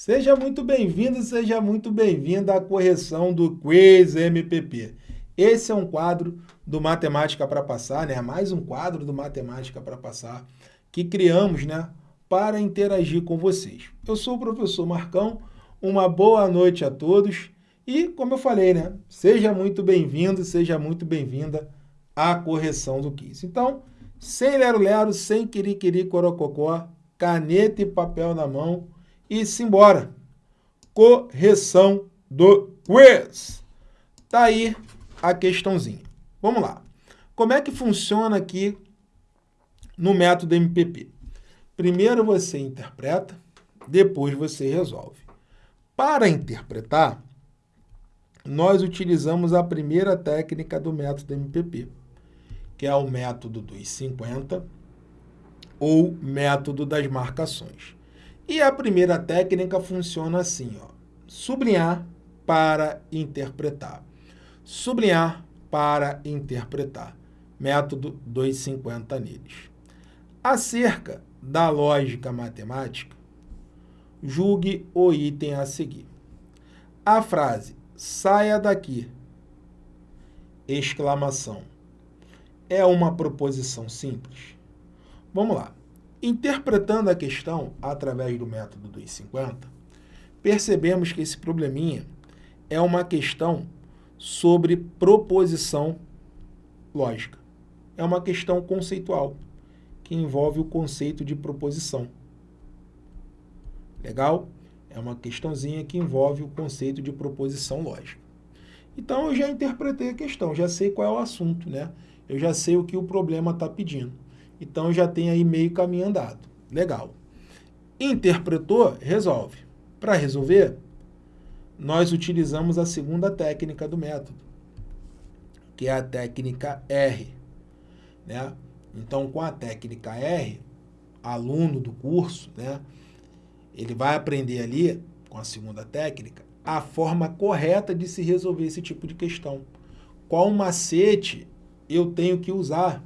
Seja muito bem-vindo, seja muito bem-vinda à correção do Quiz MPP. Esse é um quadro do Matemática para Passar, né? Mais um quadro do Matemática para Passar que criamos, né? Para interagir com vocês. Eu sou o professor Marcão, uma boa noite a todos e, como eu falei, né? Seja muito bem-vindo, seja muito bem-vinda à correção do quiz. Então, sem lero-lero, sem quiri-quiri corococó, caneta e papel na mão e simbora. Correção do quiz. Tá aí a questãozinha. Vamos lá. Como é que funciona aqui no método MPP? Primeiro você interpreta, depois você resolve. Para interpretar, nós utilizamos a primeira técnica do método MPP, que é o método dos 50 ou método das marcações. E a primeira técnica funciona assim, ó, sublinhar para interpretar. Sublinhar para interpretar. Método 250 neles. Acerca da lógica matemática, julgue o item a seguir. A frase saia daqui, exclamação, é uma proposição simples? Vamos lá. Interpretando a questão através do método dos 50, percebemos que esse probleminha é uma questão sobre proposição lógica. É uma questão conceitual, que envolve o conceito de proposição. Legal? É uma questãozinha que envolve o conceito de proposição lógica. Então, eu já interpretei a questão, já sei qual é o assunto, né? Eu já sei o que o problema está pedindo. Então, já tem aí meio caminho andado. Legal. Interpretou, resolve. Para resolver, nós utilizamos a segunda técnica do método, que é a técnica R. Né? Então, com a técnica R, aluno do curso, né, ele vai aprender ali, com a segunda técnica, a forma correta de se resolver esse tipo de questão. Qual macete eu tenho que usar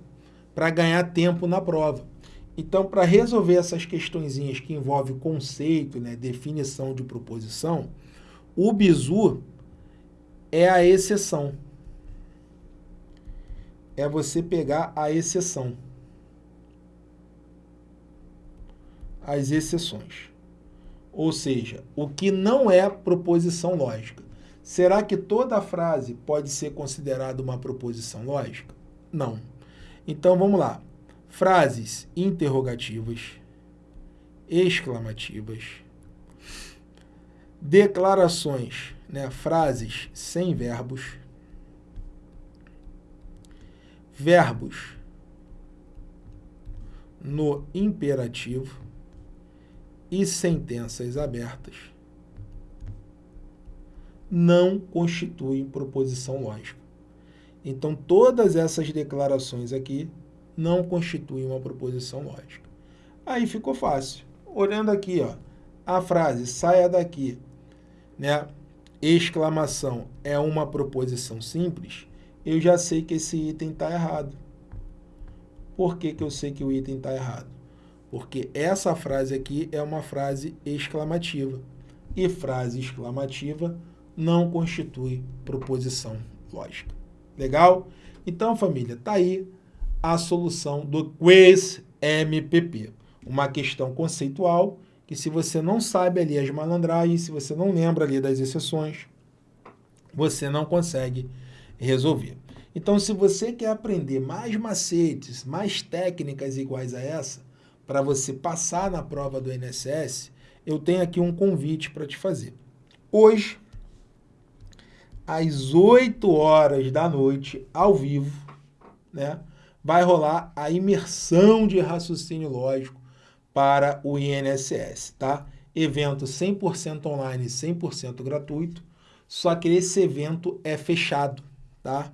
para ganhar tempo na prova. Então, para resolver essas questõezinhas que envolvem conceito, né, definição de proposição, o bizu é a exceção. É você pegar a exceção. As exceções. Ou seja, o que não é proposição lógica. Será que toda frase pode ser considerada uma proposição lógica? Não. Então, vamos lá. Frases interrogativas, exclamativas, declarações, né, frases sem verbos, verbos no imperativo e sentenças abertas não constituem proposição lógica. Então, todas essas declarações aqui não constituem uma proposição lógica. Aí ficou fácil. Olhando aqui, ó, a frase saia daqui, né? exclamação é uma proposição simples, eu já sei que esse item está errado. Por que, que eu sei que o item está errado? Porque essa frase aqui é uma frase exclamativa. E frase exclamativa não constitui proposição lógica. Legal? Então, família, tá aí a solução do Quiz MPP. Uma questão conceitual que se você não sabe ali as malandragens, se você não lembra ali das exceções, você não consegue resolver. Então, se você quer aprender mais macetes, mais técnicas iguais a essa, para você passar na prova do INSS, eu tenho aqui um convite para te fazer. Hoje, às 8 horas da noite, ao vivo, né, vai rolar a imersão de raciocínio lógico para o INSS, tá? Evento 100% online, 100% gratuito, só que esse evento é fechado, tá?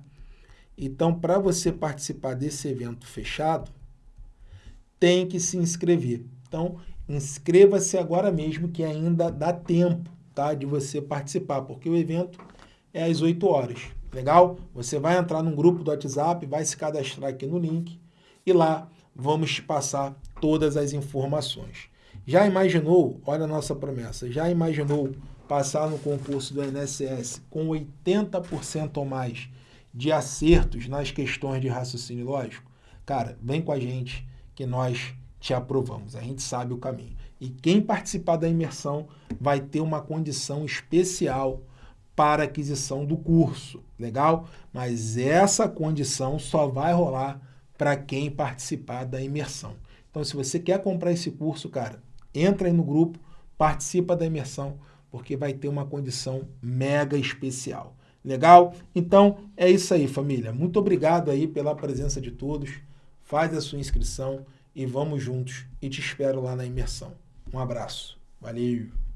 Então, para você participar desse evento fechado, tem que se inscrever. Então, inscreva-se agora mesmo que ainda dá tempo, tá? De você participar, porque o evento é às 8 horas. Legal? Você vai entrar num grupo do WhatsApp, vai se cadastrar aqui no link e lá vamos te passar todas as informações. Já imaginou, olha a nossa promessa, já imaginou passar no concurso do INSS com 80% ou mais de acertos nas questões de raciocínio lógico? Cara, vem com a gente que nós te aprovamos, a gente sabe o caminho. E quem participar da imersão vai ter uma condição especial para aquisição do curso, legal? Mas essa condição só vai rolar para quem participar da imersão. Então, se você quer comprar esse curso, cara, entra aí no grupo, participa da imersão, porque vai ter uma condição mega especial. Legal? Então, é isso aí, família. Muito obrigado aí pela presença de todos. Faz a sua inscrição e vamos juntos. E te espero lá na imersão. Um abraço. Valeu!